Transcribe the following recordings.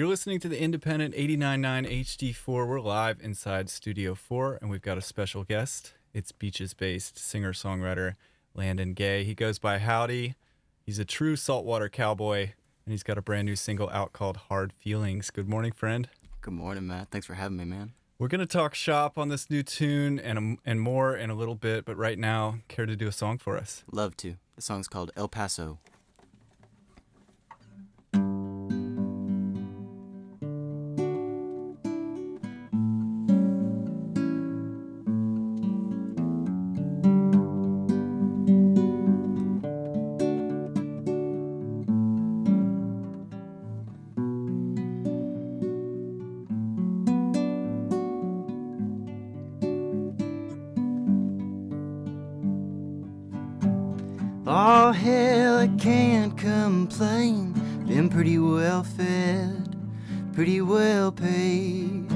You're listening to the Independent 89.9 HD4. We're live inside Studio 4, and we've got a special guest. It's Beaches based singer songwriter Landon Gay. He goes by Howdy. He's a true saltwater cowboy, and he's got a brand new single out called Hard Feelings. Good morning, friend. Good morning, Matt. Thanks for having me, man. We're going to talk shop on this new tune and, um, and more in a little bit, but right now, care to do a song for us? Love to. The song's called El Paso. Complain. Been pretty well fed, pretty well paid.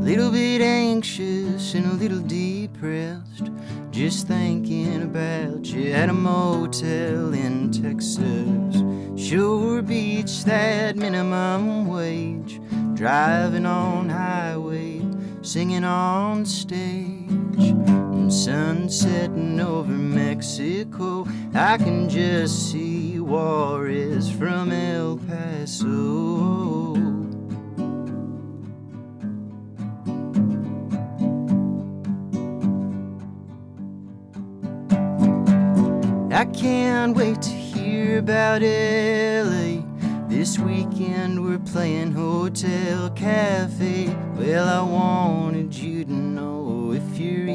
Little bit anxious and a little depressed. Just thinking about you at a motel in Texas. Sure Beach, that minimum wage. Driving on highway, singing on stage. Sun setting over Mexico. I can just see Juarez from El Paso. I can't wait to hear about LA. This weekend we're playing Hotel Cafe. Well, I wanted you to know if your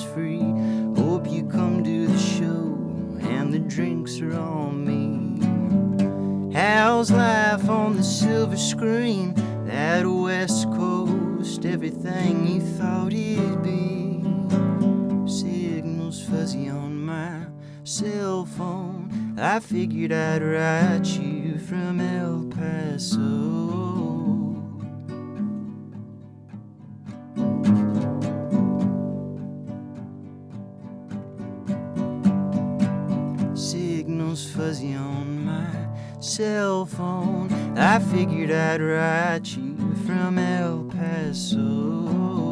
evening's free. Hope you come to the show and the drinks are on me. How's life on the silver screen? That West Coast, everything you thought it'd be. Signals fuzzy on my cell phone. I figured I'd write you from El Paso. Fuzzy on my cell phone. I figured I'd write you from El Paso.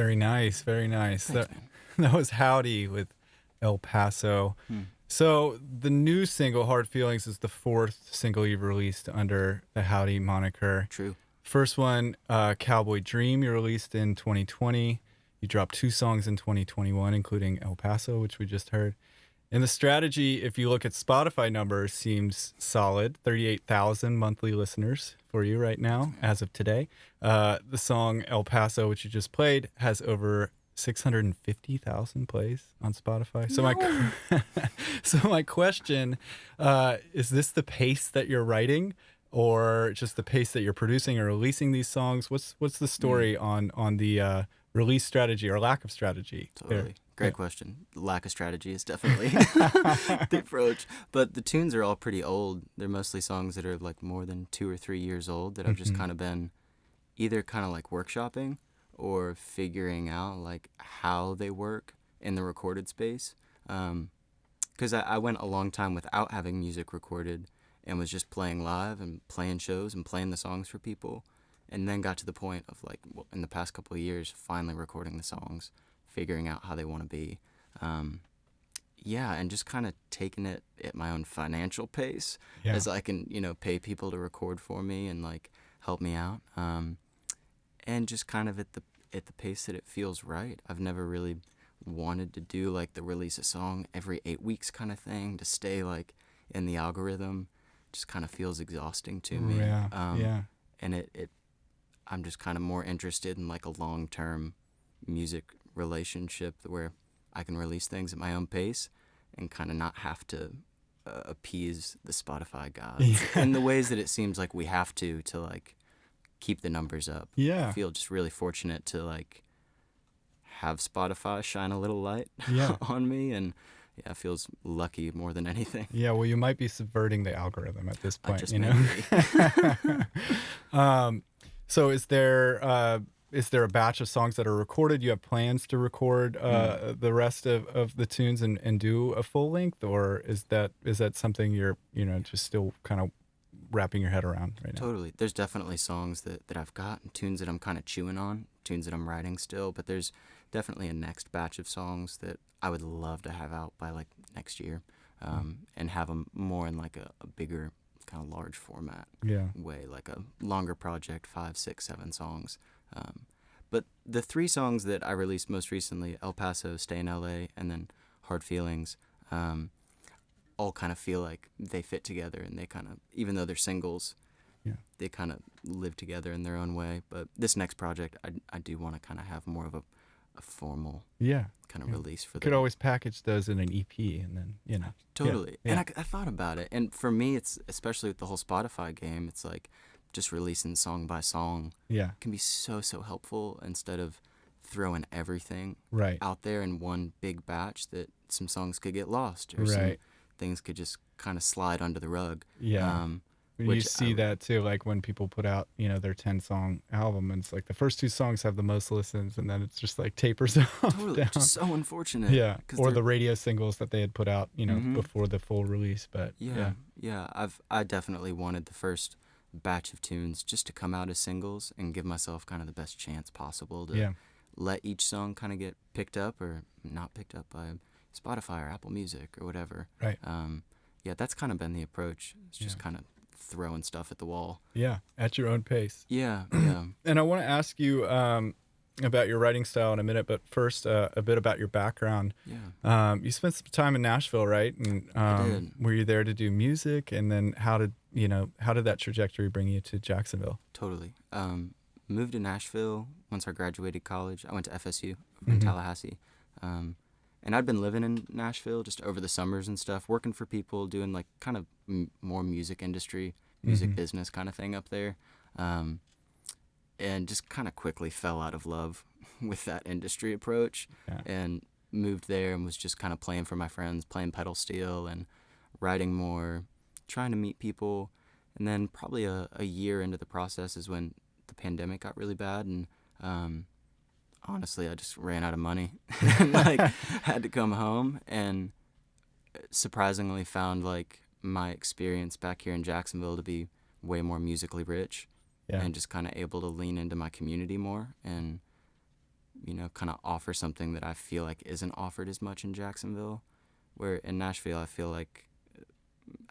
Very nice, very nice. Thanks, that, that was Howdy with El Paso. Hmm. So the new single, Hard Feelings, is the fourth single you've released under the Howdy moniker. True. First one, uh, Cowboy Dream, you released in 2020. You dropped two songs in 2021, including El Paso, which we just heard. And the strategy, if you look at Spotify numbers, seems solid 38,000 monthly listeners for you right now, as of today. Uh, the song El Paso, which you just played, has over 650,000 plays on Spotify. So, my, so my question uh, is this the pace that you're writing? Or just the pace that you're producing or releasing these songs? What's what's the story on on the uh, release strategy or lack of strategy? there? Great question. Lack of strategy is definitely the approach. But the tunes are all pretty old. They're mostly songs that are like more than two or three years old that I've just Mhm. kind of been either kind of like workshopping or figuring out like how they work in the recorded space. Because I, I went a long time without having music recorded and was just playing live and playing shows and playing the songs for people. And then got to the point of like well, in the past couple of years, finally recording the songs figuring out how they want to be. Um, yeah, and just kind of taking it at my own financial pace Yeah. as I can, you know, pay people to record for me and like help me out. Um, and just kind of at the at the pace that it feels right. I've never really wanted to do like the release a song every eight weeks kind of thing to stay like in the algorithm. Just kind of feels exhausting to me. Yeah. Um, yeah. and it, it I'm just kind of more interested in like a long term music relationship where I can release things at my own pace and kind of not have to uh, appease the Spotify gods in the ways that it seems like we have to to like keep the numbers up. Yeah. I Yeah. feel just really fortunate to like have Spotify shine a little light Yeah. on me, and yeah, feels lucky more than anything. Yeah, well, you might be subverting the algorithm at this point, you know. um, so is there uh, is there a batch of songs that are recorded? You have plans to record uh, Mm. the rest of, of the tunes and, and do a full length, or is that is that something you're you know just still kind of wrapping your head around right now? Totally. There's definitely songs that, that I've got and tunes that I'm kind of chewing on, tunes that I'm writing still, but there's definitely a next batch of songs that I would love to have out by like next year um, and have them more in like a, a bigger, kind of large format Yeah, way, like a longer project, five, six, seven songs. Um, but the three songs that I released most recently, El Paso, Stay in LA, and then Hard Feelings, um, all kind of feel like they fit together and they kind of, even though they're singles, Yeah. they kind of live together in their own way. But this next project, I, I do want to kind of have more of a, a formal yeah. kind of Yeah. release for Could always package those in an EP, and then you know. Totally. yeah. And I, I thought about it. And for me, it's especially with the whole Spotify game, it's like just releasing song by song Yeah, can be so, so helpful instead of throwing everything right. out there in one big batch that some songs could get lost or some Right. things could just kind of slide under the rug. Yeah. Um, you see I- that too, like when people put out, you know, their ten song album, and it's like the first two songs have the most listens, and then it's just like tapers off totally. down. Just so unfortunate. Yeah. or they're- the radio singles that they had put out, you know, Mhm. before the full release. But Yeah, yeah, yeah, I've I definitely wanted the first batch of tunes just to come out as singles and give myself kind of the best chance possible to yeah, let each song kind of get picked up or not picked up by Spotify or Apple Music or whatever. Right. Um, yeah, that's kind of been the approach. It's just Yeah. kind of throwing stuff at the wall. yeah, at your own pace. Yeah, yeah. And I want to ask you um, about your writing style in a minute, but first, uh, a bit about your background. Yeah. Um, you spent some time in Nashville, right? And um, did. were you there to do music? And then how did you know how did that trajectory bring you to Jacksonville? Totally. Um, moved to Nashville once I graduated college. I went to FSU over in Mhm. Tallahassee. Um, and I'd been living in Nashville just over the summers and stuff, working for people, doing like kind of m- more music industry, music Mhm. business kind of thing up there. Um, and just kind of quickly fell out of love with that industry approach Yeah. and moved there and was just kind of playing for my friends, playing pedal steel and writing more, trying to meet people. And then probably a, a year into the process is when the pandemic got really bad and um, honestly I just ran out of money and like had to come home and surprisingly found like my experience back here in Jacksonville to be way more musically rich Yeah. and just kind of able to lean into my community more and you know kind of offer something that I feel like isn't offered as much in Jacksonville where in Nashville I feel like uh,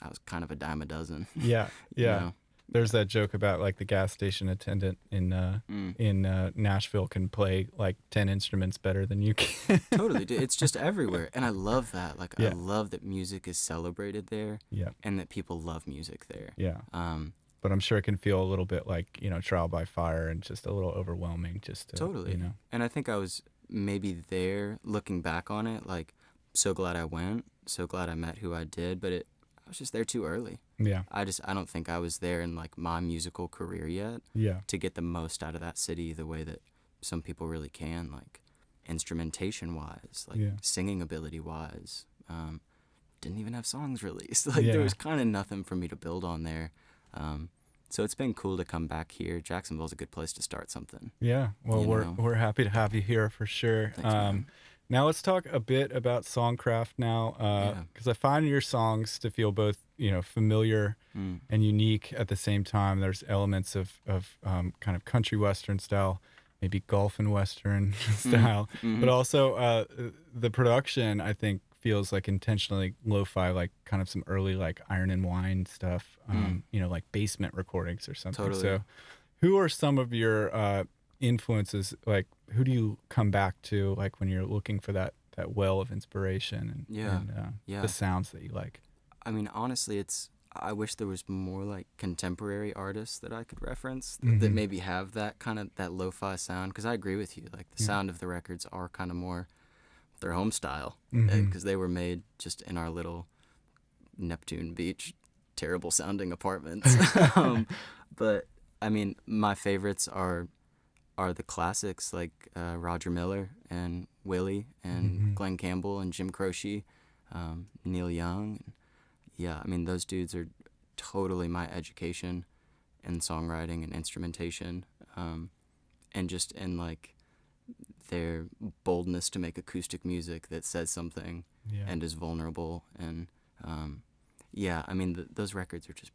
I was kind of a dime a dozen Yeah, you yeah. know? There's that joke about like the gas station attendant in uh, Mm. in uh, Nashville can play like ten instruments better than you can. totally dude. it's just everywhere and I love that like Yeah. I love that music is celebrated there yeah, and that people love music there yeah. um But I'm sure it can feel a little bit like you know trial by fire and just a little overwhelming. Just to, Totally. you know. And I think I was maybe there looking back on it, like so glad I went, so glad I met who I did, but it I was just there too early. Yeah, I just I don't think I was there in like my musical career yet yeah, to get the most out of that city the way that some people really can, like instrumentation wise, like Yeah. singing ability wise. Um, didn't even have songs released. Like Yeah. there was kind of nothing for me to build on there. Um, so it's been cool to come back here. Jacksonville's a good place to start something. yeah. Well, we're know. we're happy to have you here for sure. Thanks, um, now let's talk a bit about songcraft now, Yeah. because I find your songs to feel both you know familiar Mm. and unique at the same time. There's elements of of um, kind of country western style, maybe gulf and western style, Mhm. but also uh, the production I think feels like intentionally lo-fi, like kind of some early like Iron and Wine stuff, um, you know, like basement recordings or something. Totally. So, who are some of your uh, influences? Like, who do you come back to, like when you're looking for that that well of inspiration and, Yeah. and uh, Yeah. the sounds that you like? I mean, honestly, it's. I wish there was more like contemporary artists that I could reference th- that Mhm. maybe have that kind of that lo-fi sound. Because I agree with you, like the Yeah. sound of the records are kind of more their home style because they were made just in our little Neptune Beach, terrible sounding apartments. um, but I mean, my favorites are are the classics like uh, Roger Miller and Willie and Mhm. Glen Campbell and Jim Croce, um, Neil Young. Yeah, I mean those dudes are totally my education in songwriting and instrumentation, um, and just in like their boldness to make acoustic music that says something Yeah. and is vulnerable and um, yeah, I mean th- those records are just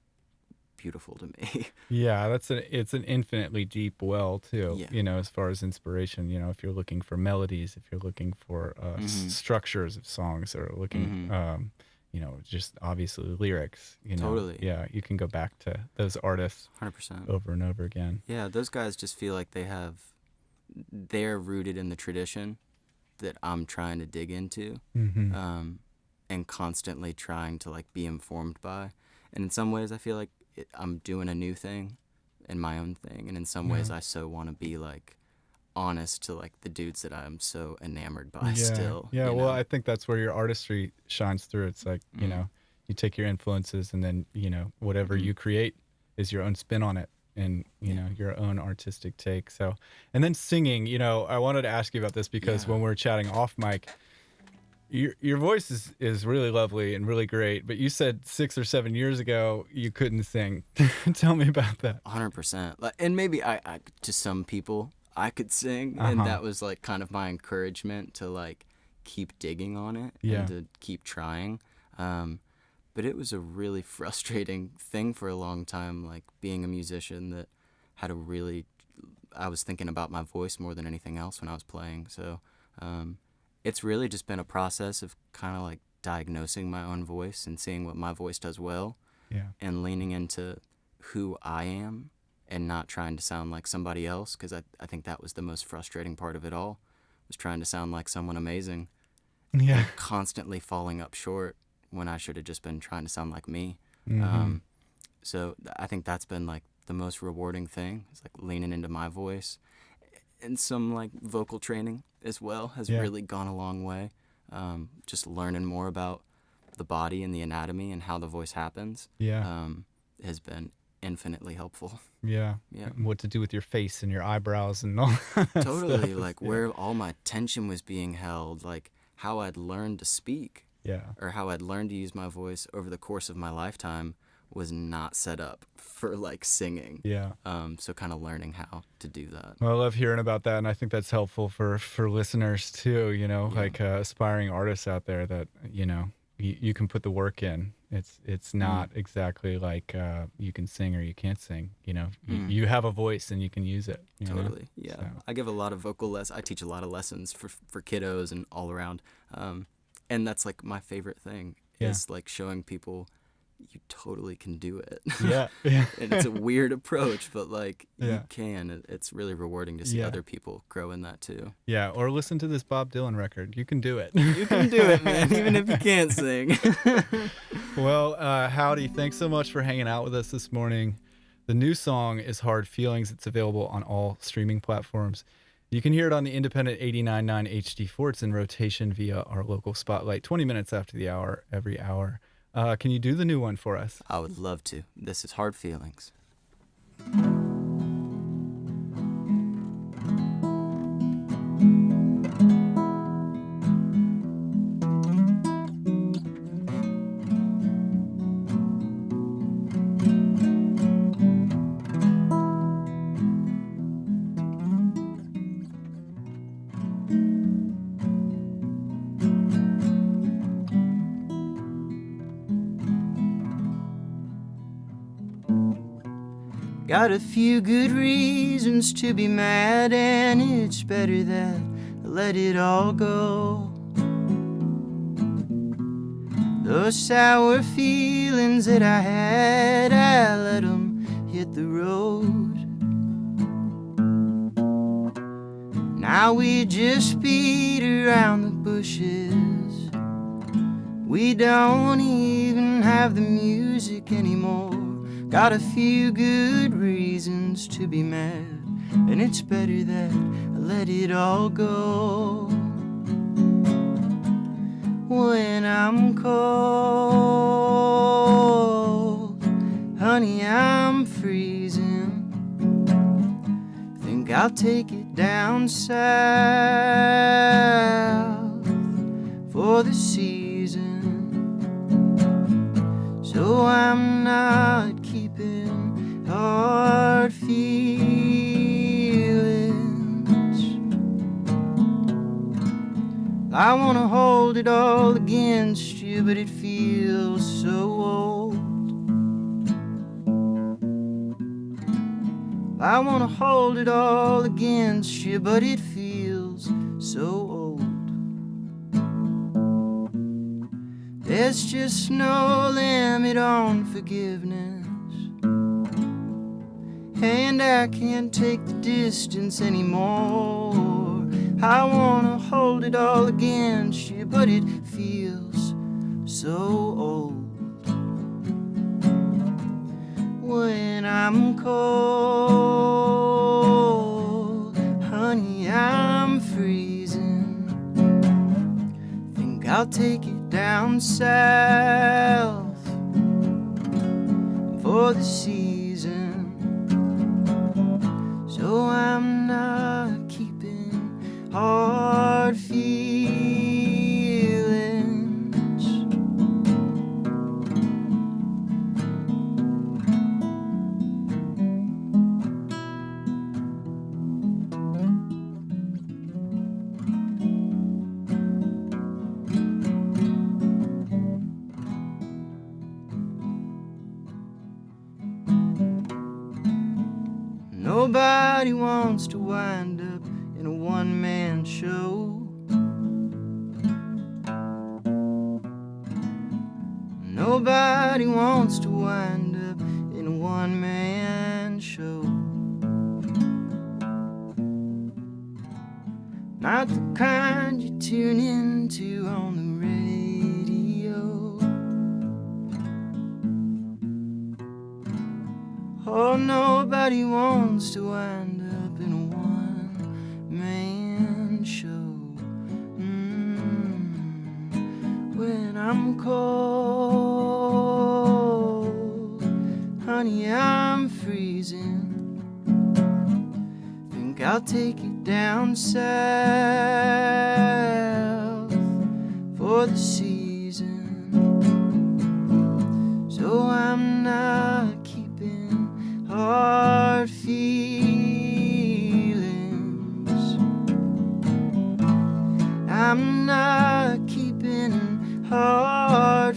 beautiful to me. Yeah, that's an it's an infinitely deep well too. Yeah. You know, as far as inspiration, you know, if you're looking for melodies, if you're looking for uh, s- Mhm. structures of songs, or looking, Mhm. um, you know, just obviously lyrics. You know, Totally. Yeah, you can go back to those artists Hundred percent. over and over again. Yeah, those guys just feel like they have they're rooted in the tradition that I'm trying to dig into. hmm um, and constantly trying to like be informed by. And in some ways, I feel like it, I'm doing a new thing and my own thing. And in some ways, I so want to be like honest to like the dudes that I'm so enamored by yeah. still. Yeah, well, know? I think that's where your artistry shines through. It's like you Mhm. know, you take your influences, and then you know whatever Mhm. you create is your own spin on it, and you Yeah. know your own artistic take. So, and then singing. You know, I wanted to ask you about this because Yeah. when we are chatting off mic. Your, your voice is, is really lovely and really great, but you said six or seven years ago you couldn't sing. Tell me about that. hundred percent. And maybe I, I, to some people, I could sing, Uh-huh. and that was like kind of my encouragement to like keep digging on it Yeah. and to keep trying. Um, but it was a really frustrating thing for a long time, like being a musician that had a really. I was thinking about my voice more than anything else when I was playing. So, um, it's really just been a process of kind of like diagnosing my own voice and seeing what my voice does well Yeah. and leaning into who I am and not trying to sound like somebody else because I, I think that was the most frustrating part of it all was trying to sound like someone amazing Yeah. constantly falling up short when I should have just been trying to sound like me Mhm. um, so th- I think that's been like the most rewarding thing is like leaning into my voice and some like vocal training as well has Yeah. really gone a long way um, just learning more about the body and the anatomy and how the voice happens yeah. um, has been infinitely helpful. yeah. Yeah. And What to do with your face and your eyebrows and all. that totally, stuff. like Yeah. where all my attention was being held, like how I'd learned to speak Yeah. or how I'd learned to use my voice over the course of my lifetime was not set up for like singing. Yeah. Um, so kind of learning how to do that. Well, I love hearing about that, and I think that's helpful for for listeners too. You know, Yeah. like uh, aspiring artists out there that you know you, you can put the work in. It's it's Mm. not exactly like uh, you can sing or you can't sing. You know, you, Mm. you have a voice and you can use it. you know? Totally. Yeah. So- I give a lot of vocal less. I teach a lot of lessons for for kiddos and all around. Um, and that's like my favorite thing Yeah. is like showing people you totally can do it. Yeah. Yeah. and it's a weird approach, but like Yeah. you can. It's really rewarding to see Yeah. other people grow in that too. yeah. Or listen to this Bob Dylan record. You can do it. You can do it, man, even if you can't sing. Well, uh, Howdy, thanks so much for hanging out with us this morning. The new song is Hard Feelings. It's available on all streaming platforms. You can hear it on the independent 89.9 HD4. It's in rotation via our local spotlight 20 minutes after the hour, every hour. Uh, can you do the new one for us? I would love to. This is Hard Feelings. Got a few good reasons to be mad, and it's better that I let it all go. Those sour feelings that I had, I let them hit the road. Now we just beat around the bushes. We don't even have the music anymore. Got a few good reasons to be mad, and it's better that I let it all go. when I'm cold. Honey, I'm freezing. Think I'll take it down south for the season. So I'm not I wanna hold it all against you, but it feels so old. I wanna hold it all against you, but it feels so old. There's just no limit on forgiveness. And I can't take the distance anymore. I wanna hold it all against you, but it feels so old. When I'm cold, honey, I'm freezing. Think I'll take it down south for the season. So I'm not hard feelings. Nobody wants to wind up in a one man show. Nobody wants to wind up in a one man show. Not the kind you tune into on the radio. Oh, nobody wants to I'll take you down south for the season. So I'm not keeping hard feelings. I'm not keeping hard